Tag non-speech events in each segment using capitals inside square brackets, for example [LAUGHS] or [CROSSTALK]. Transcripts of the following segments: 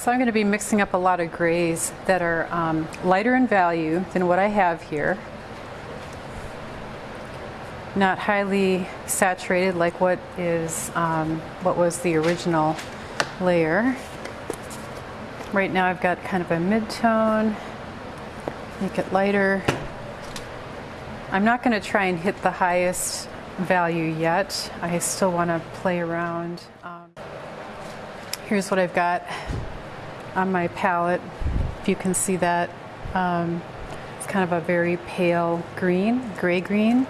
So I'm going to be mixing up a lot of grays that are um, lighter in value than what I have here. Not highly saturated like what is um, what was the original layer. Right now I've got kind of a mid-tone, make it lighter. I'm not going to try and hit the highest value yet. I still want to play around. Um, here's what I've got on my palette, if you can see that. Um, it's kind of a very pale green, gray green.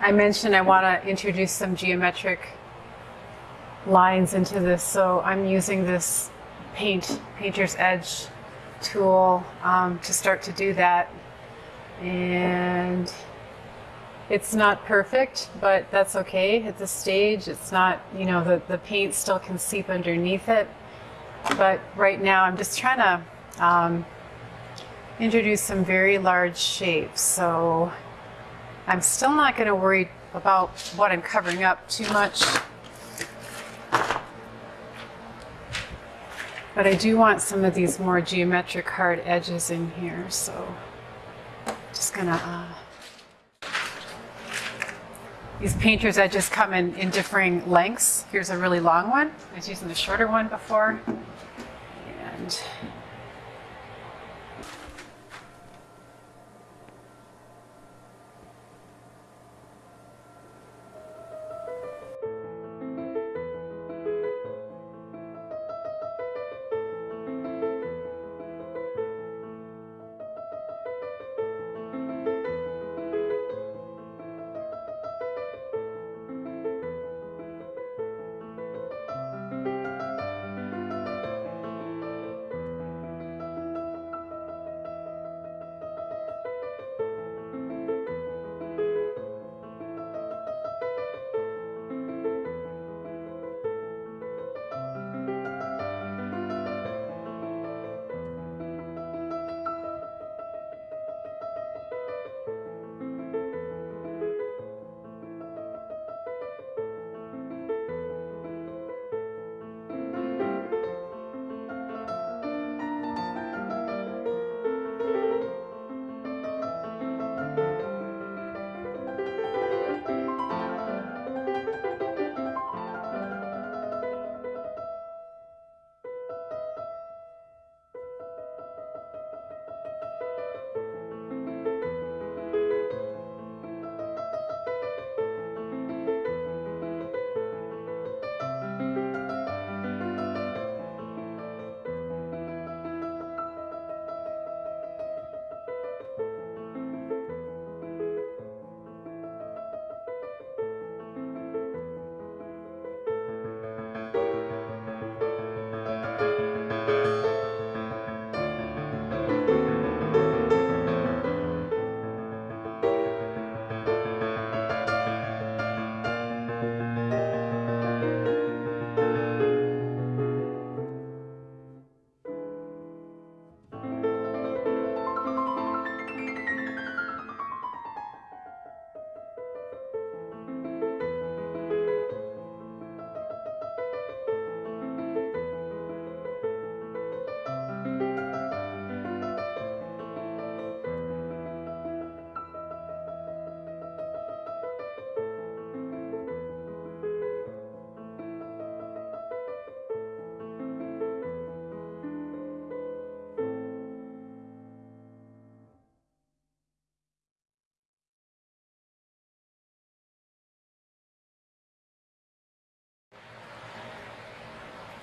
I mentioned I want to introduce some geometric lines into this, so I'm using this paint, Painter's Edge tool um, to start to do that. And it's not perfect, but that's okay at this stage. It's not, you know, the, the paint still can seep underneath it. But right now I'm just trying to um, introduce some very large shapes. So I'm still not going to worry about what I'm covering up too much. But I do want some of these more geometric hard edges in here, so just gonna, uh, these painter's edges come in, in differing lengths. Here's a really long one. I was using the shorter one before. And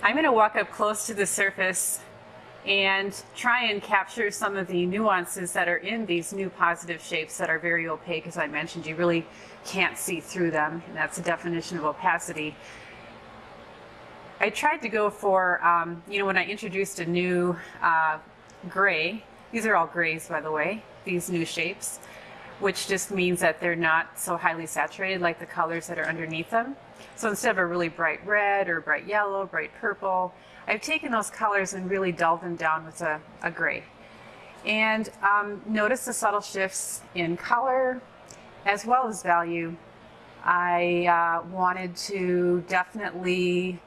I'm going to walk up close to the surface and try and capture some of the nuances that are in these new positive shapes that are very opaque. As I mentioned, you really can't see through them. And that's the definition of opacity. I tried to go for, um, you know, when I introduced a new uh, gray, these are all grays, by the way, these new shapes, which just means that they're not so highly saturated like the colors that are underneath them. So instead of a really bright red or bright yellow, bright purple, I've taken those colors and really dulled them down with a, a gray. And um, notice the subtle shifts in color as well as value. I uh, wanted to definitely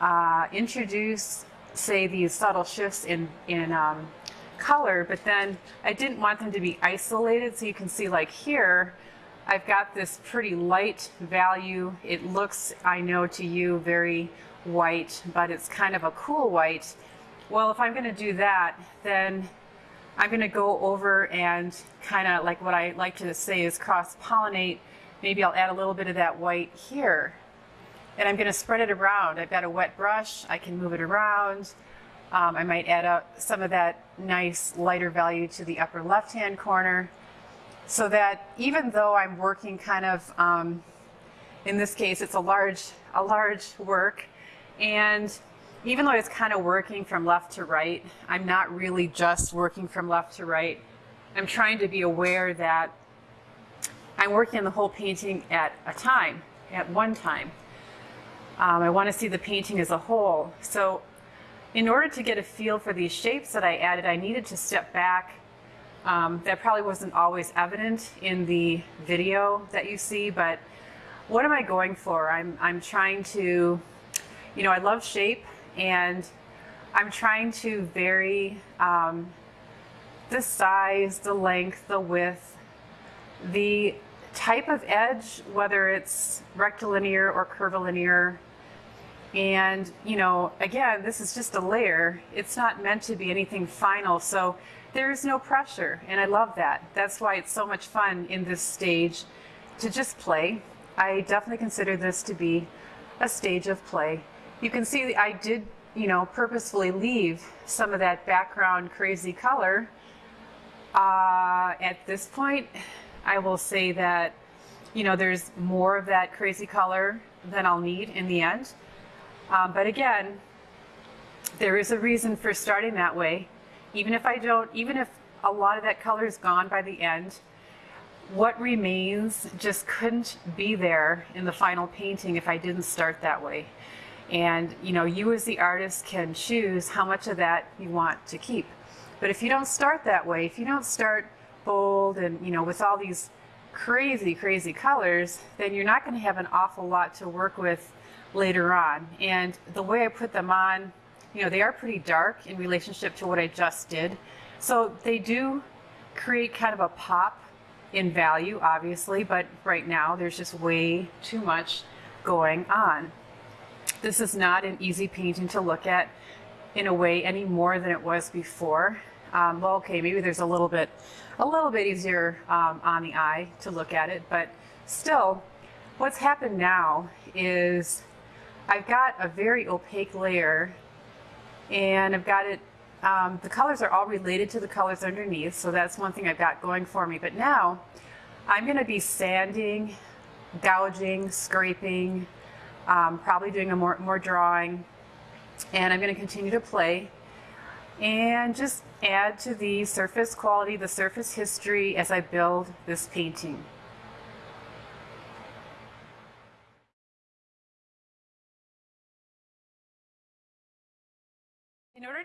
uh, introduce, say, these subtle shifts in, in um, color, but then I didn't want them to be isolated. So you can see like here, I've got this pretty light value. It looks, I know to you, very white, but it's kind of a cool white. Well, if I'm gonna do that, then I'm gonna go over and kind of like what I like to say is cross-pollinate. Maybe I'll add a little bit of that white here. And I'm gonna spread it around. I've got a wet brush, I can move it around. Um, I might add up some of that nice lighter value to the upper left-hand corner so that even though I'm working kind of, um, in this case, it's a large, a large work, and even though it's kind of working from left to right, I'm not really just working from left to right. I'm trying to be aware that I'm working on the whole painting at a time, at one time. Um, I want to see the painting as a whole. So in order to get a feel for these shapes that I added, I needed to step back. Um, that probably wasn't always evident in the video that you see, but what am I going for? I'm, I'm trying to, you know, I love shape and I'm trying to vary um, the size, the length, the width, the type of edge, whether it's rectilinear or curvilinear, and, you know, again, this is just a layer. It's not meant to be anything final. So there's no pressure. And I love that. That's why it's so much fun in this stage to just play. I definitely consider this to be a stage of play. You can see I did, you know, purposefully leave some of that background crazy color. Uh, at this point, I will say that, you know, there's more of that crazy color than I'll need in the end. Um, but again, there is a reason for starting that way. Even if I don't, even if a lot of that color is gone by the end, what remains just couldn't be there in the final painting if I didn't start that way. And you know, you as the artist can choose how much of that you want to keep. But if you don't start that way, if you don't start bold and you know with all these crazy, crazy colors, then you're not going to have an awful lot to work with later on. And the way I put them on, you know, they are pretty dark in relationship to what I just did. So they do create kind of a pop in value, obviously, but right now there's just way too much going on. This is not an easy painting to look at in a way any more than it was before. Um, well, okay, maybe there's a little bit, a little bit easier um, on the eye to look at it, but still, what's happened now is I've got a very opaque layer and I've got it, um, the colors are all related to the colors underneath, so that's one thing I've got going for me. But now I'm going to be sanding, gouging, scraping, um, probably doing a more, more drawing, and I'm going to continue to play and just add to the surface quality, the surface history as I build this painting.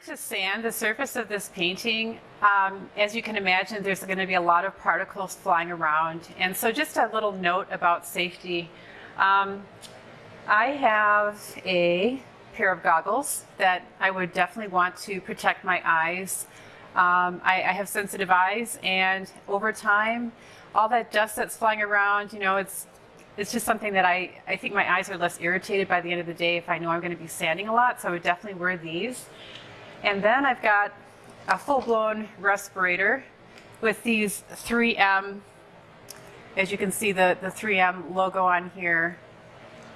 To sand the surface of this painting, um, as you can imagine, there's going to be a lot of particles flying around. And so just a little note about safety. Um, I have a pair of goggles that I would definitely want to protect my eyes. Um, I, I have sensitive eyes and over time, all that dust that's flying around, you know, it's it's just something that I, I think my eyes are less irritated by the end of the day if I know I'm going to be sanding a lot, so I would definitely wear these. And then I've got a full-blown respirator with these 3M, as you can see the, the 3M logo on here.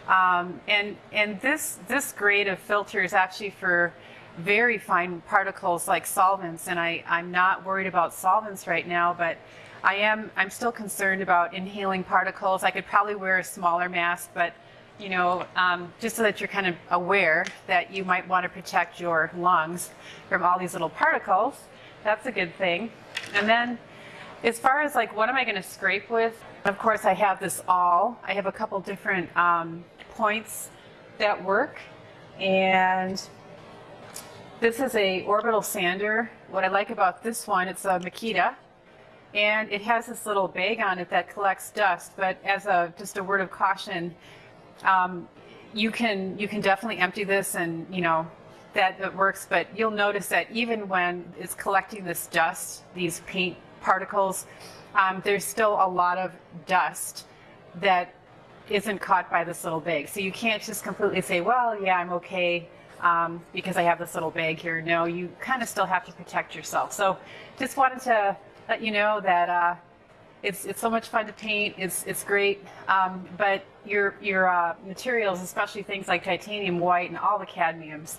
Um, and and this, this grade of filter is actually for very fine particles like solvents, and I, I'm not worried about solvents right now, but I am, I'm still concerned about inhaling particles. I could probably wear a smaller mask, but you know, um, just so that you're kind of aware that you might want to protect your lungs from awl these little particles. That's a good thing. And then as far as like, what am I going to scrape with? Of course, I have this all. I have a couple different um, points that work. And this is a orbital sander. What I like about this one, it's a Makita, and it has this little bag on it that collects dust. But as a just a word of caution, um, you can you can definitely empty this, and you know that it works. But you'll notice that even when it's collecting this dust, these paint particles, um, there's still a lot of dust that isn't caught by this little bag. So you can't just completely say, well, yeah, I'm okay um, because I have this little bag here. No, you kind of still have to protect yourself. So just wanted to let you know that uh, it's, it's so much fun to paint. It's, it's great. Um, but your, your uh, materials, especially things like titanium white and all the cadmiums,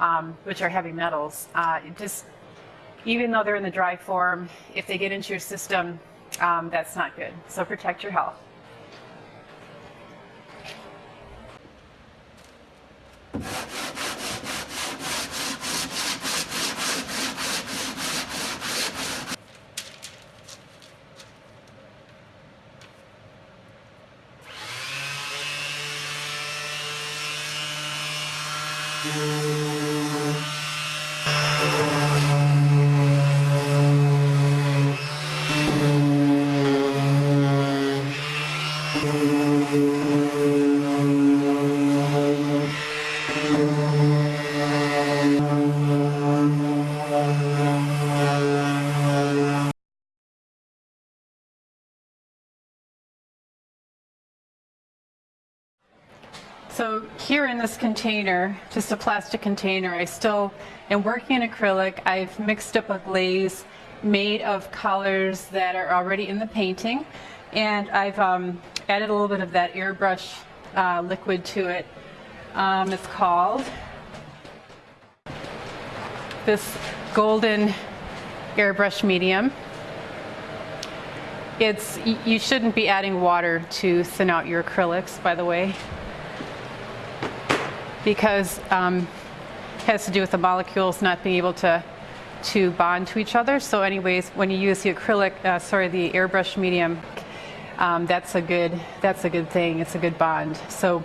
um, which are heavy metals, uh, just even though they're in the dry form, if they get into your system, um, that's not good. So protect your health. So here in this container, just a plastic container, I still am working in acrylic. I've mixed up a glaze made of colors that are already in the painting. And I've um, added a little bit of that airbrush uh, liquid to it. Um, it's called this golden airbrush medium. It's, you shouldn't be adding water to thin out your acrylics, by the way because um, it has to do with the molecules not being able to to bond to each other. So anyways, when you use the acrylic, uh, sorry, the airbrush medium, um, that's a good that's a good thing. It's a good bond. So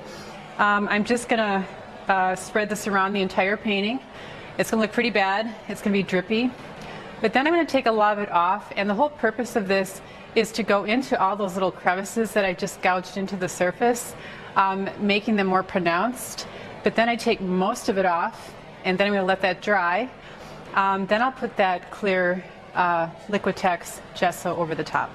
um, I'm just gonna uh, spread this around the entire painting. It's gonna look pretty bad. It's gonna be drippy. But then I'm gonna take a lot of it off and the whole purpose of this is to go into all those little crevices that I just gouged into the surface, um, making them more pronounced. But then I take most of it off and then I'm going to let that dry. Um, then I'll put that clear uh, Liquitex gesso over the top.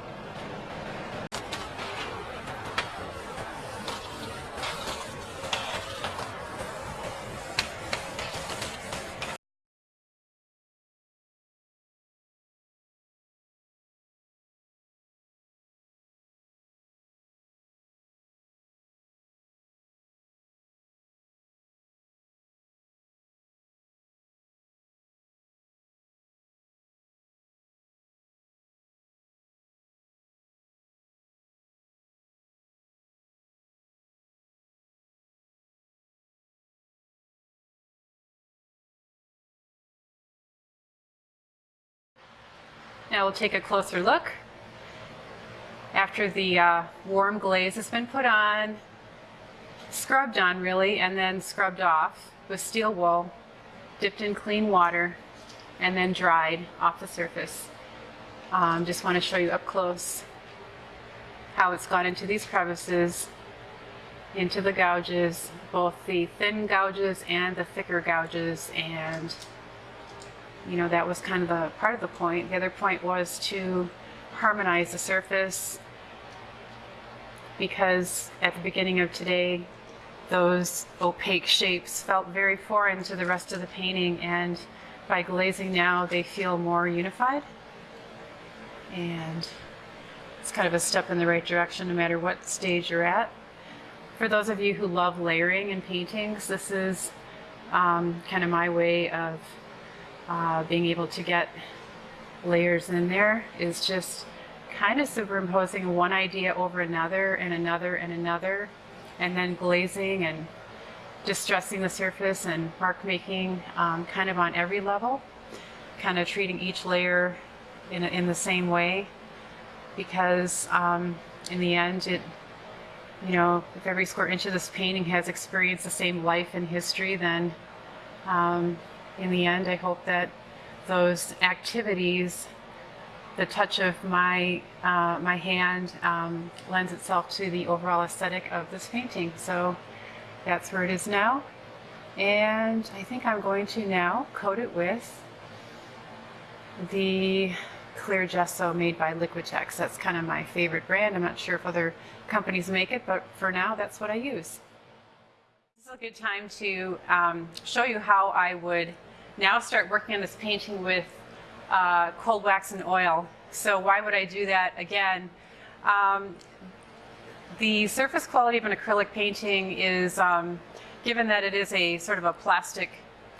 Now we'll take a closer look. After the uh, warm glaze has been put on, scrubbed on really, and then scrubbed off with steel wool, dipped in clean water, and then dried off the surface. Um, just want to show you up close how it's gone into these crevices, into the gouges, both the thin gouges and the thicker gouges, and you know, that was kind of the part of the point. The other point was to harmonize the surface because at the beginning of today, those opaque shapes felt very foreign to the rest of the painting and by glazing now they feel more unified and it's kind of a step in the right direction no matter what stage you're at. For those of you who love layering in paintings, this is um, kind of my way of uh, being able to get layers in there is just kind of superimposing one idea over another and another and another and then glazing and distressing the surface and mark making um, kind of on every level kind of treating each layer in, in the same way. Because um, in the end it you know, if every square inch of this painting has experienced the same life and history, then um, in the end, I hope that those activities, the touch of my uh, my hand, um, lends itself to the overall aesthetic of this painting. So that's where it is now. And I think I'm going to now coat it with the clear gesso made by Liquitex. That's kind of my favorite brand. I'm not sure if other companies make it, but for now, that's what I use. This is a good time to um, show you how I would now start working on this painting with uh, cold wax and oil. So why would I do that again? Um, the surface quality of an acrylic painting is, um, given that it is a sort of a plastic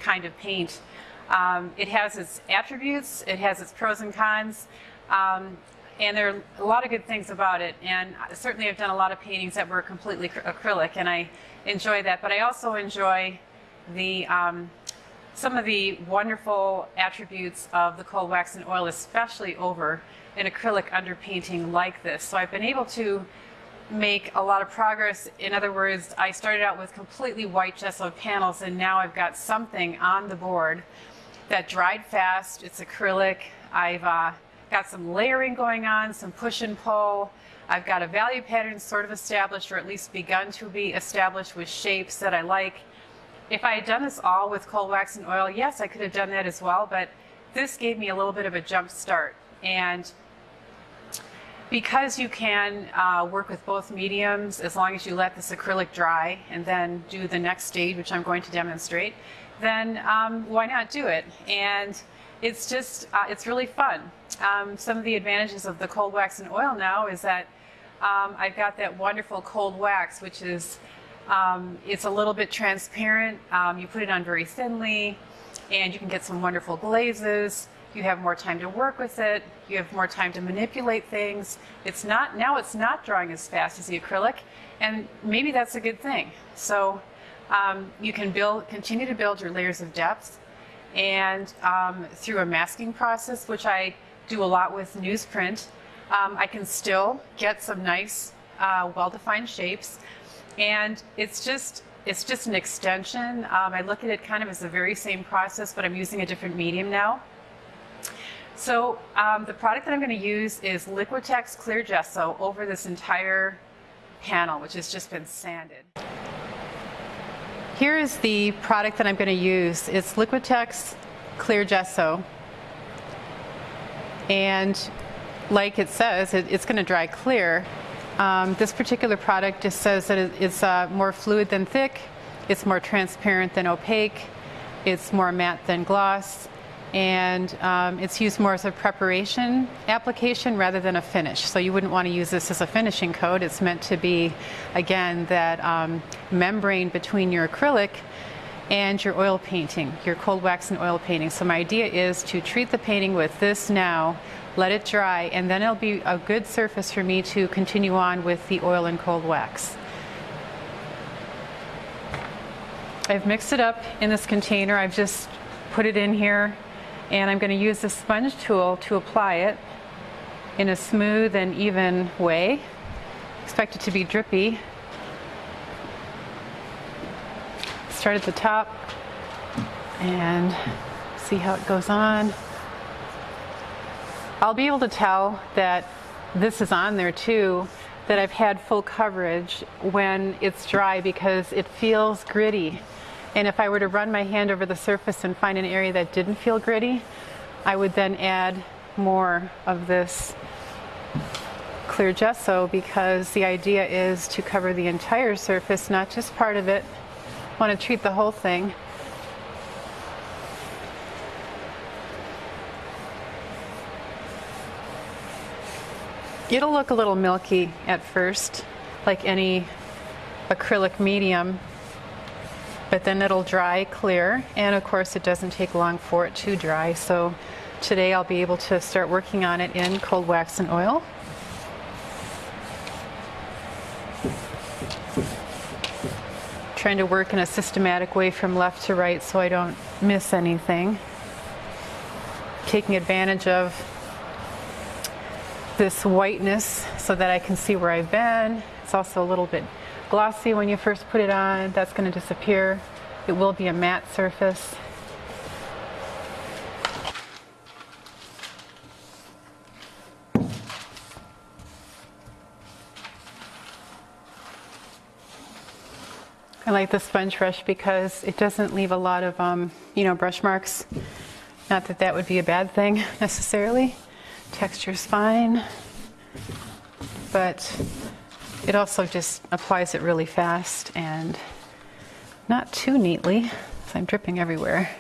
kind of paint, um, it has its attributes, it has its pros and cons, um, and there are a lot of good things about it. And certainly I've done a lot of paintings that were completely acrylic, and I enjoy that. But I also enjoy the um, some of the wonderful attributes of the cold wax and oil, especially over an acrylic underpainting like this. So I've been able to make a lot of progress. In other words, I started out with completely white gesso panels and now I've got something on the board that dried fast. It's acrylic. I've uh, got some layering going on, some push and pull. I've got a value pattern sort of established or at least begun to be established with shapes that I like. If I had done this all with cold wax and oil, yes, I could have done that as well, but this gave me a little bit of a jump start. And because you can uh, work with both mediums as long as you let this acrylic dry and then do the next stage, which I'm going to demonstrate, then um, why not do it? And it's just, uh, it's really fun. Um, some of the advantages of the cold wax and oil now is that um, I've got that wonderful cold wax, which is, um, it's a little bit transparent. Um, you put it on very thinly and you can get some wonderful glazes. You have more time to work with it. You have more time to manipulate things. It's not, now it's not drawing as fast as the acrylic and maybe that's a good thing. So um, you can build, continue to build your layers of depth and um, through a masking process, which I do a lot with newsprint, um, I can still get some nice, uh, well-defined shapes. And it's just, it's just an extension. Um, I look at it kind of as the very same process, but I'm using a different medium now. So um, the product that I'm going to use is Liquitex Clear Gesso over this entire panel, which has just been sanded. Here is the product that I'm going to use. It's Liquitex Clear Gesso. And like it says, it, it's going to dry clear. Um, this particular product just says that it's uh, more fluid than thick, it's more transparent than opaque, it's more matte than gloss, and um, it's used more as a preparation application rather than a finish. So you wouldn't want to use this as a finishing coat. It's meant to be, again, that um, membrane between your acrylic and your oil painting, your cold wax and oil painting. So my idea is to treat the painting with this now, let it dry, and then it'll be a good surface for me to continue on with the oil and cold wax. I've mixed it up in this container. I've just put it in here and I'm going to use the sponge tool to apply it in a smooth and even way. Expect it to be drippy. Start at the top and see how it goes on. I'll be able to tell that this is on there too, that I've had full coverage when it's dry because it feels gritty. And if I were to run my hand over the surface and find an area that didn't feel gritty, I would then add more of this clear gesso because the idea is to cover the entire surface, not just part of it. I want to treat the whole thing. It'll look a little milky at first, like any acrylic medium, but then it'll dry clear and of course it doesn't take long for it to dry so today I'll be able to start working on it in cold wax and oil. Trying to work in a systematic way from left to right so I don't miss anything. Taking advantage of this whiteness so that I can see where I've been, It's also a little bit glossy when you first put it on. That's going to disappear. It will be a matte surface. I like the sponge brush because it doesn't leave a lot of, um, you know, brush marks. Not that that would be a bad thing [LAUGHS] necessarily. Texture's fine, but it also just applies it really fast and not too neatly, so I'm dripping everywhere.